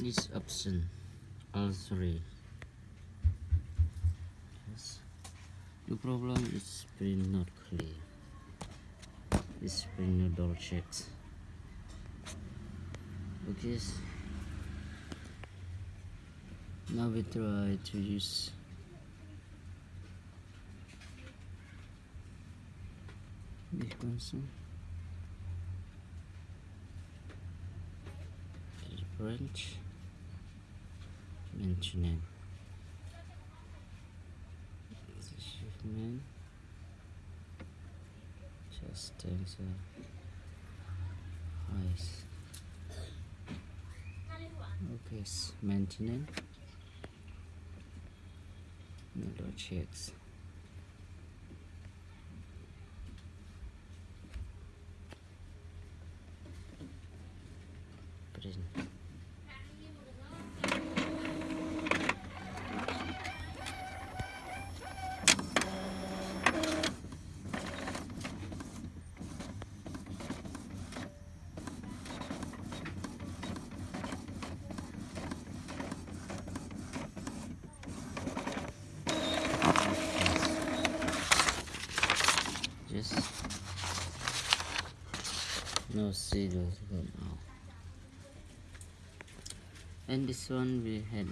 this option all three yes. The problem is print not clear. This print no double checked. Okay. Now we try to use this console. Branch mentioning achievement. Just eyes okay maintenance. No checks print just no serial come out and this one we had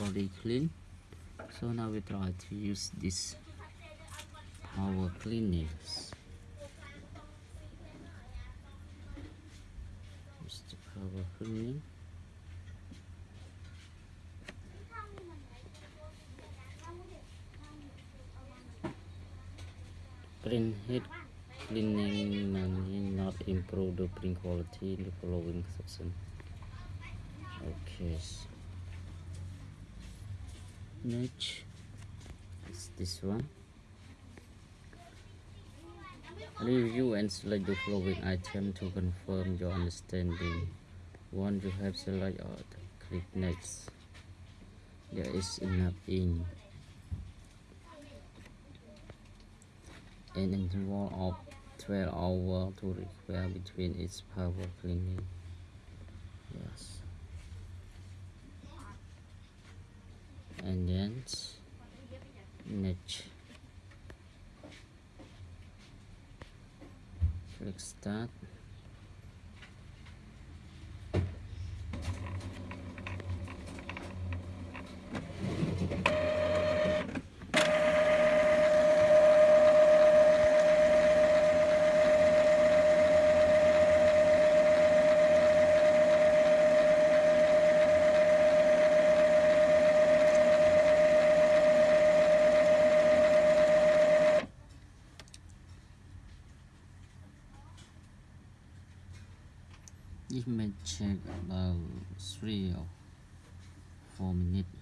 already clean. So now we try to use this power cleaners. Use the power cleaning print head cleaning may not improve the print quality in the following section. Okay next is this one. Review and select the following item to confirm your understanding. Once you have selected click next. There is enough ink an interval of 12 hours to require between its power cleaning. Yes. And then next click start This about three or four minutes.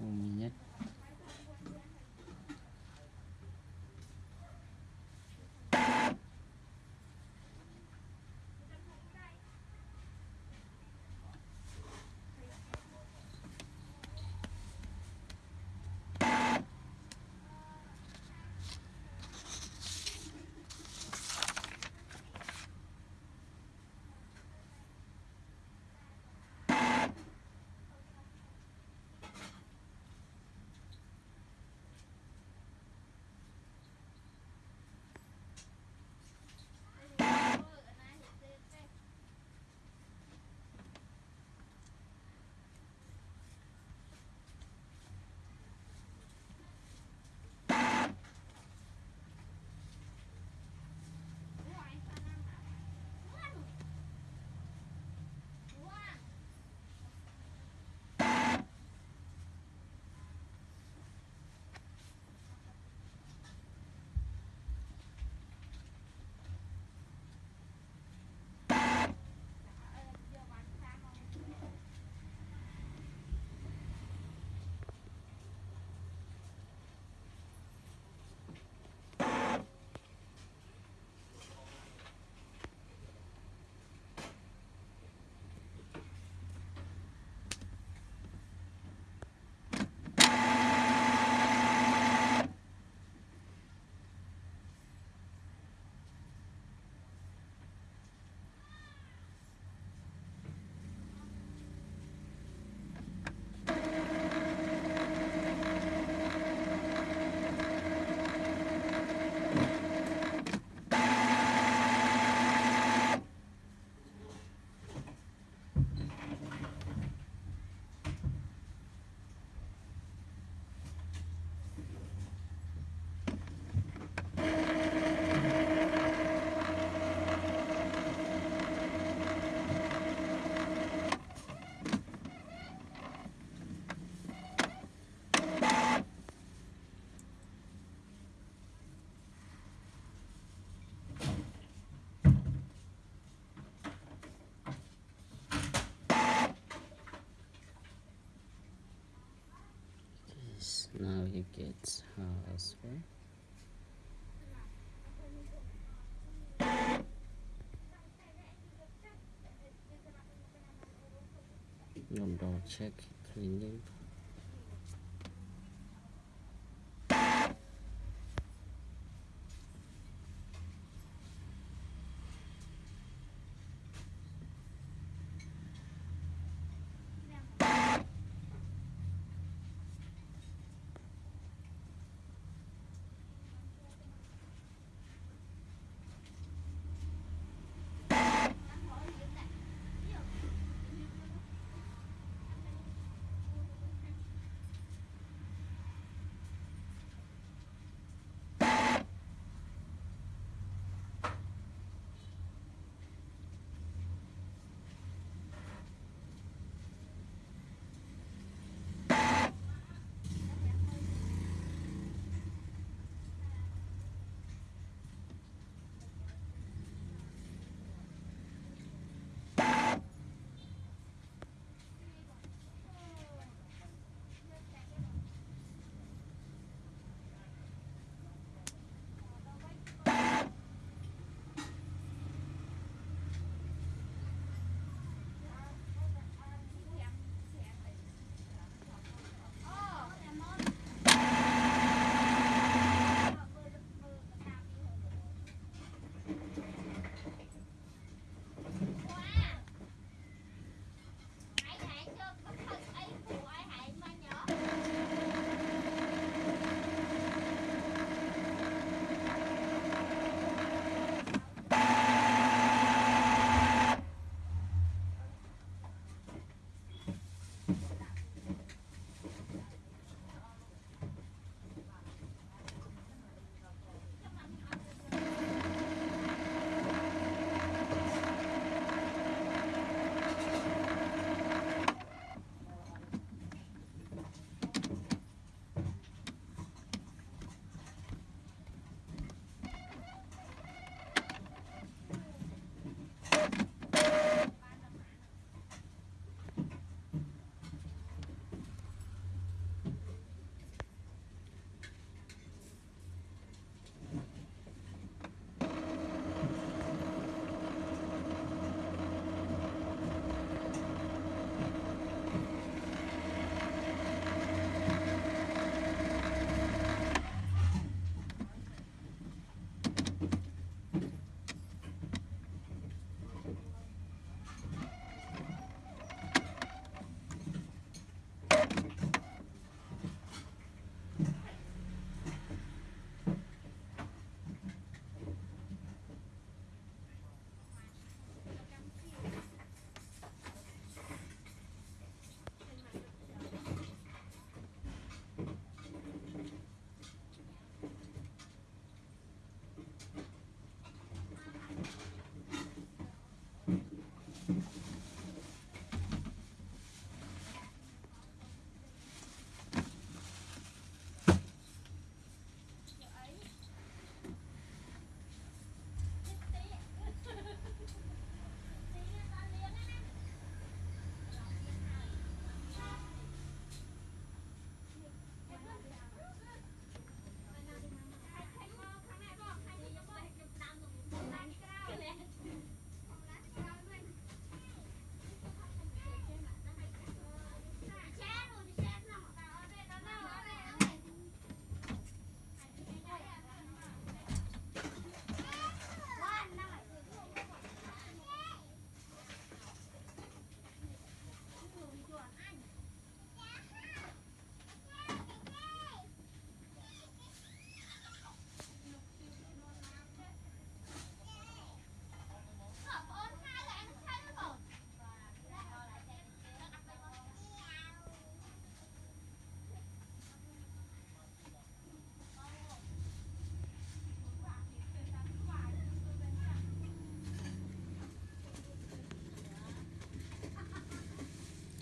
у меня gets her as well Nhôm double check? Cleaning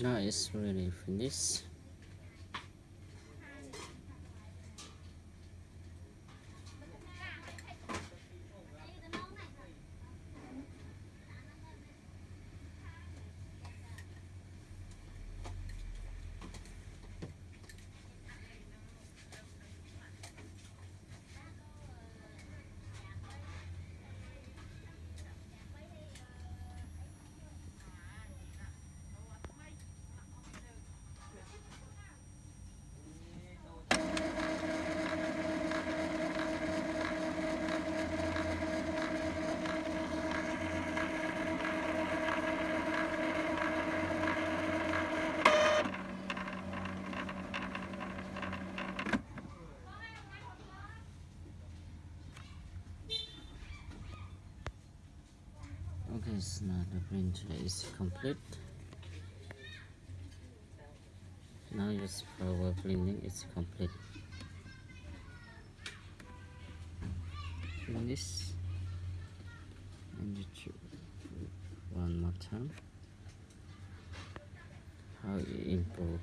now it's really finished printer is complete. Now just power cleaning is complete. Finish. And one more time. How you improve.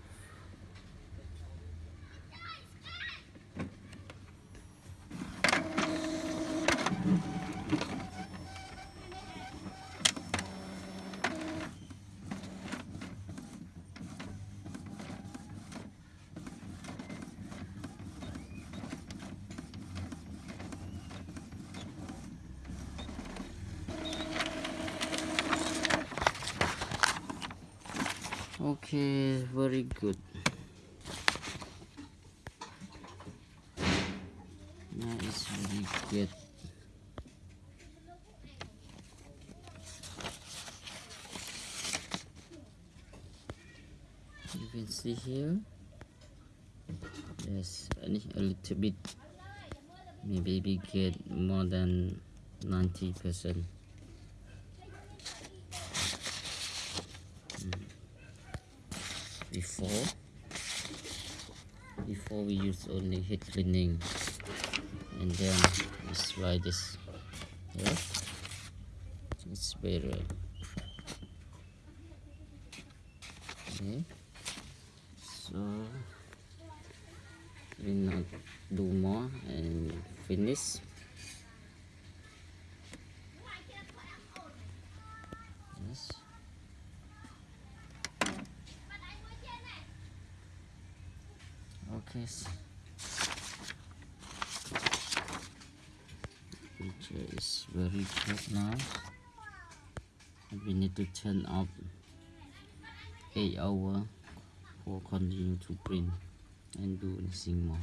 Okay, very good. Now it's very good. You can see here. Yes, a little bit. Maybe get more than 90 percent. Before. Before we use only heat cleaning and then we try this yeah it's better. Okay. So we not do more and finish yes okay picture is very good now. We need to turn off 8 hour for continue to print and do anything more